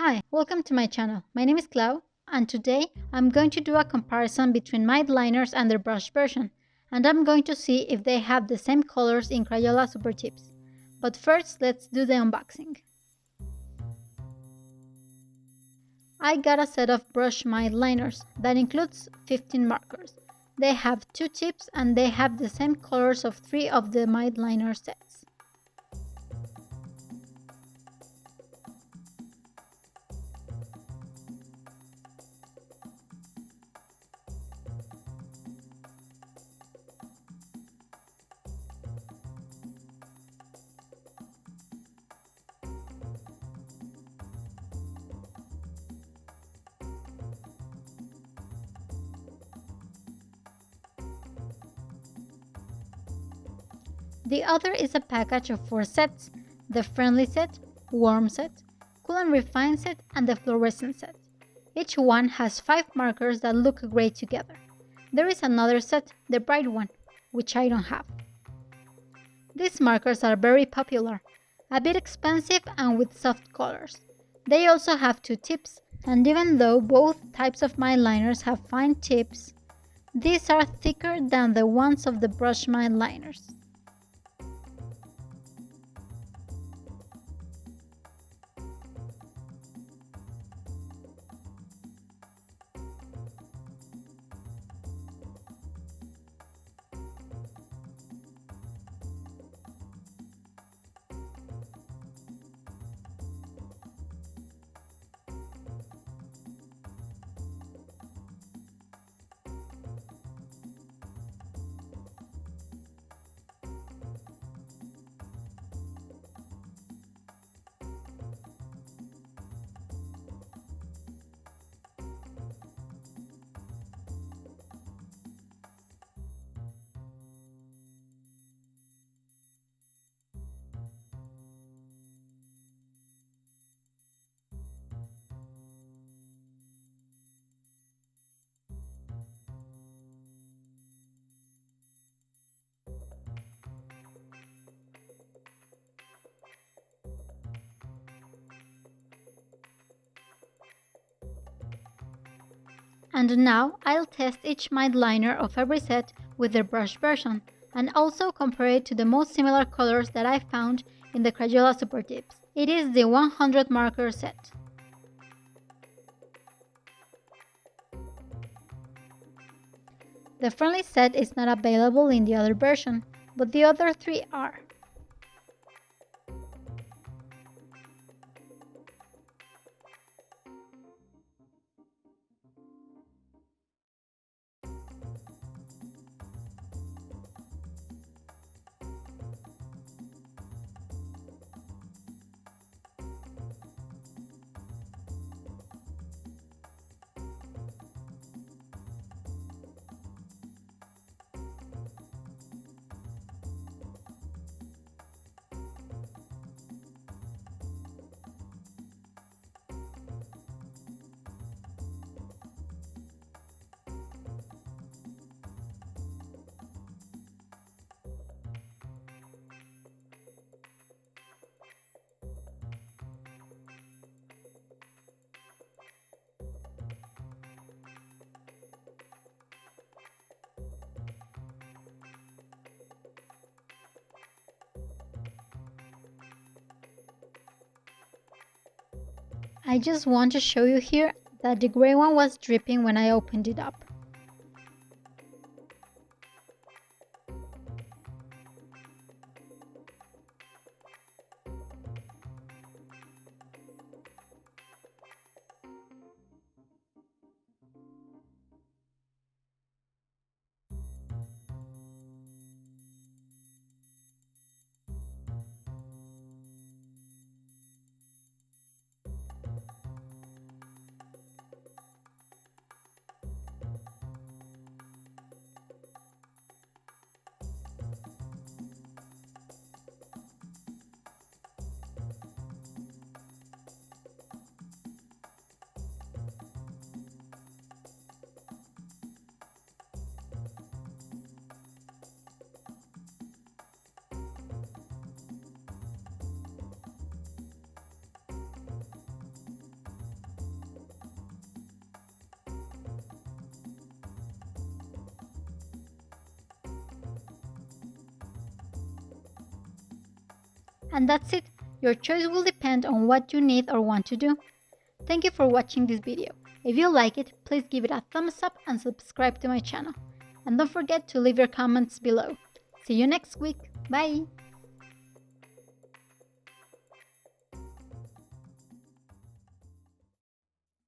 Hi, welcome to my channel. My name is Clau and today I'm going to do a comparison between Mildliners and their brush version and I'm going to see if they have the same colors in Crayola Super Tips. But first let's do the unboxing. I got a set of brush Mildliners that includes 15 markers. They have two tips and they have the same colors of three of the Mildliner sets. The other is a package of four sets, the Friendly set, Warm set, Cool and Refine set, and the Fluorescent set. Each one has five markers that look great together. There is another set, the Bright one, which I don't have. These markers are very popular, a bit expensive and with soft colors. They also have two tips, and even though both types of Mildliners have fine tips, these are thicker than the ones of the brush Mildliners. And now I'll test each Mildliner of every set with their brush version and also compare it to the most similar colors that I found in the Crayola Super Tips. It is the 100 marker set. The friendly set is not available in the other version, but the other three are. I just want to show you here that the gray one was dripping when I opened it up. And that's it, your choice will depend on what you need or want to do. Thank you for watching this video. If you like it, please give it a thumbs up and subscribe to my channel. And don't forget to leave your comments below. See you next week. Bye!